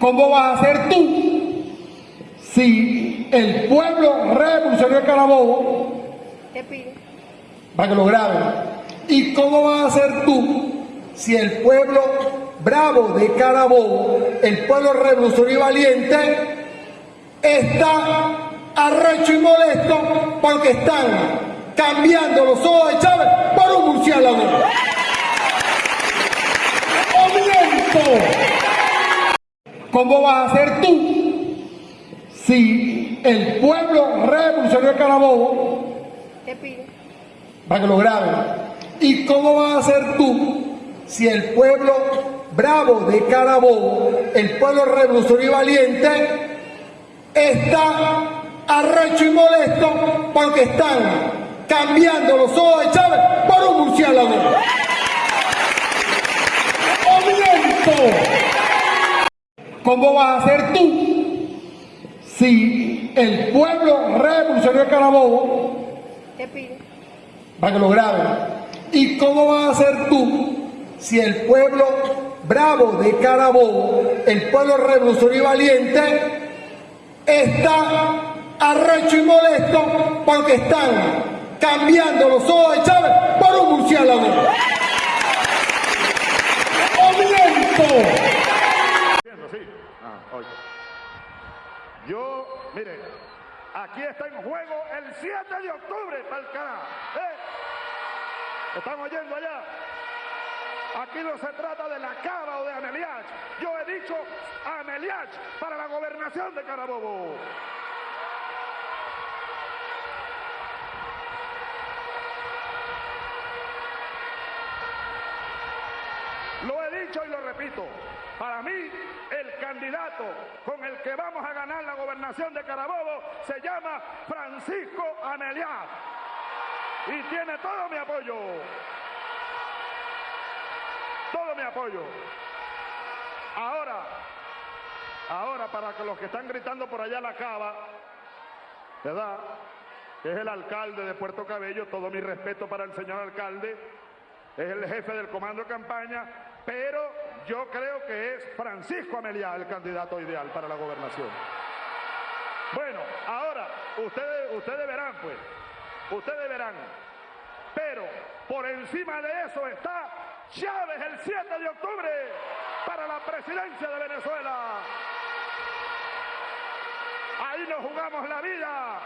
¿Cómo vas a ser tú si el pueblo revolucionario de Carabobo, Te pide. para que lo graben, y cómo vas a ser tú si el pueblo bravo de Carabobo, el pueblo revolucionario y valiente, está arrecho y molesto porque están cambiando los ojos de Chávez por un murciélago? ¡O miento! ¿Cómo vas a ser tú si el pueblo revolucionario de Carabobo, Te pide. para que lo graben, y cómo vas a ser tú si el pueblo bravo de Carabobo, el pueblo revolucionario y valiente, está arrecho y molesto porque están cambiando los ojos de Chávez por un murciélago? ¡O miento! ¿Cómo vas a ser tú si el pueblo revolucionario de Carabobo, Te pide. para que lo graben, y cómo vas a ser tú si el pueblo bravo de Carabobo, el pueblo revolucionario y valiente, está arrecho y molesto porque están cambiando los ojos de Chávez por un Ah, oye. Yo, mire, aquí está en juego el 7 de octubre, para el carajo. ¿Eh? ¿Están oyendo allá? Aquí no se trata de la Cava o de Ameliach. Yo he dicho Ameliach para la gobernación de Carabobo. Lo he y lo repito. Para mí, el candidato con el que vamos a ganar la gobernación de Carabobo se llama Francisco Ameliá. Y tiene todo mi apoyo. Todo mi apoyo. Ahora, ahora para que los que están gritando por allá la cava, ¿verdad? Es el alcalde de Puerto Cabello, todo mi respeto para el señor alcalde, es el jefe del comando de campaña, pero yo creo que es Francisco Ameliá el candidato ideal para la gobernación. Bueno, ahora, ustedes, ustedes verán, pues, ustedes verán, pero por encima de eso está Chávez el 7 de octubre para la presidencia de Venezuela. Ahí nos jugamos la vida.